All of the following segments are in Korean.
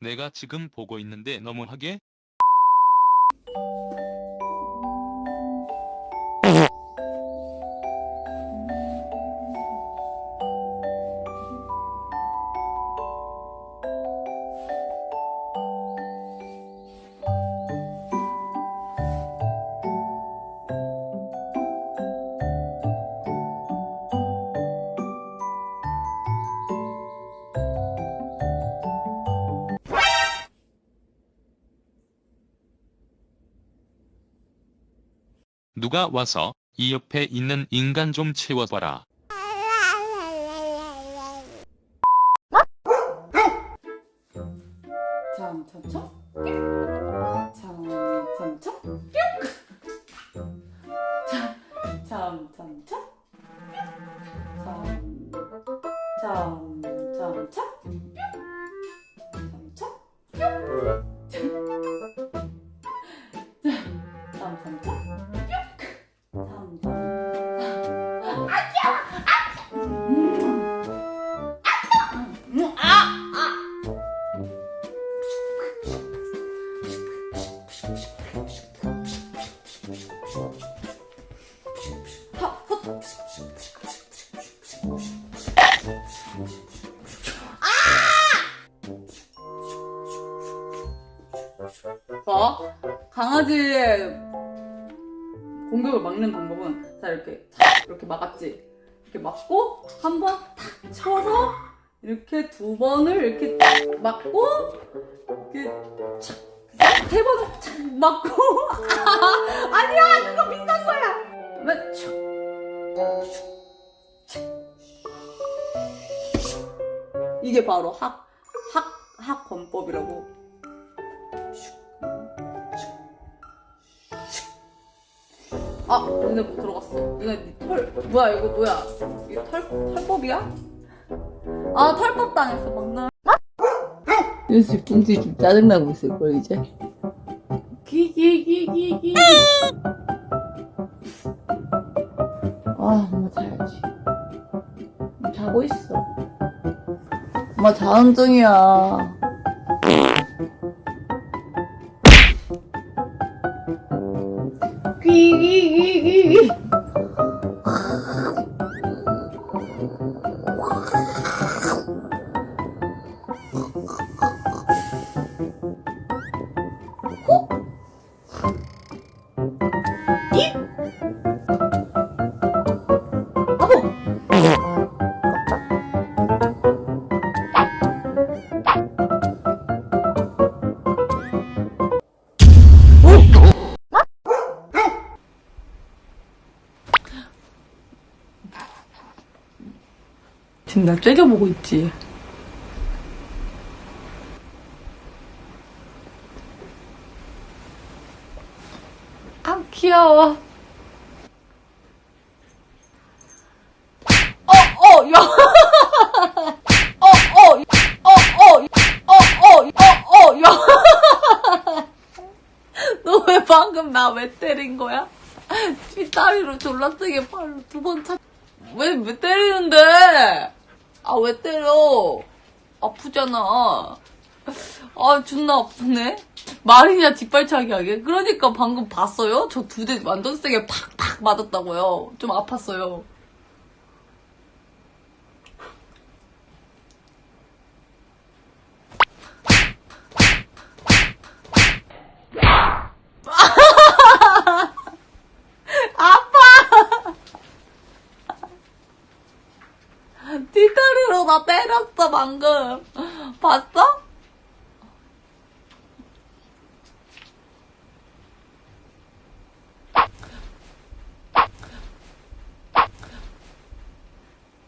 내가 지금 보고 있는데 너무하게 누가 와서 이 옆에 있는 인간 좀 채워봐라. 잠잠쳐? 잠잠쳐? 잠잠쳐? 잠잠쳐? 봐. 강아지의 공격을 막는 방법은 자 이렇게 탁 이렇게 막았지. 이렇게 막고 한 번 탁 쳐서 이렇게 두 번을 이렇게 탁 막고 이렇게 착세 번을 착 막고 이게 바로 학, 학, 학권법이라고. 아, 근데 못 들어갔어. 이거 네 털, 뭐야, 이거 뭐야? 이게 털, 털법이야? 아, 털법 당했어, 방금. 윤수 뿡지 좀 짜증나고 있을 걸 이제 기, 기, 기, 기, 기. 아 엄마 자야지 자고 있어 엄마 자는 중이야. 귀귀귀귀 지금 날 째려보고 있지 아 귀여워 어, 어, 야. 어, 어, 어, 어, 어, 어, 어, 어, 야. 너 왜 방금 나 왜 때린 거야? 뒷다리로 졸라 세게 팔로 두 번 차. 왜, 왜 때리는데? 아, 왜 때려? 아프잖아. 아, 존나 아프네? 말이냐, 뒷발차기 하게? 그러니까 방금 봤어요? 저 두 대 완전 세게 팍팍 맞았다고요. 좀 아팠어요. 아파! 뒷다리로 나 때렸어, 방금. 봤어?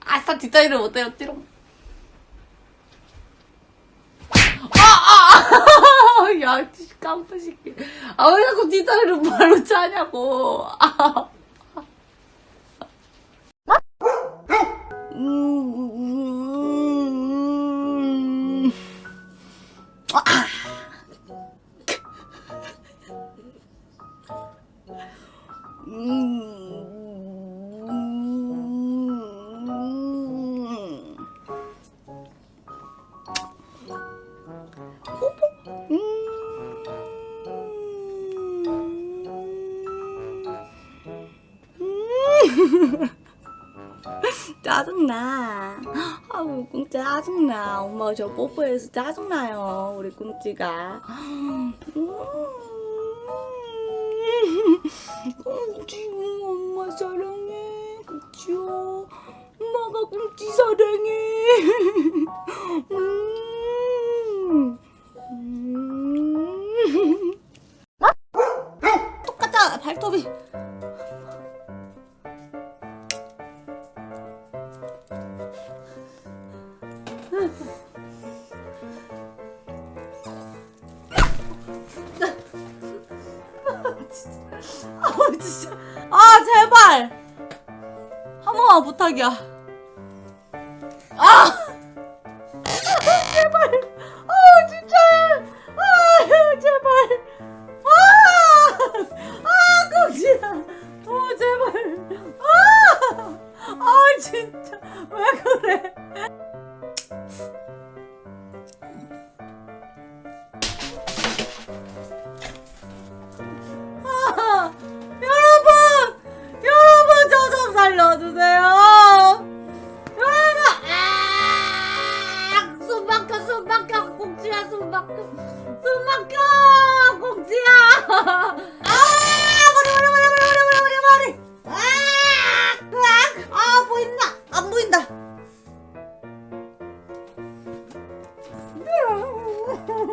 아싸, 뒷다리를 못 때렸지롱. 아, 아, 아! 야, 깜빡 새끼. 아, 왜 자꾸 뒷다리를 발로 차냐고. 아. 짜증나. 아우 꽁찌 짜증나. 엄마가 저 뽀뽀해서 짜증나요 우리 꽁찌가. 음. 똑같아 발톱이. 아, 아 진짜. 아 제발. 한 번만 부탁이야. 숨 막혀 공지야. 아 머리 머리 머리 머리 머리 머리 머리 아, 아 보인다. 안 보인다. 아.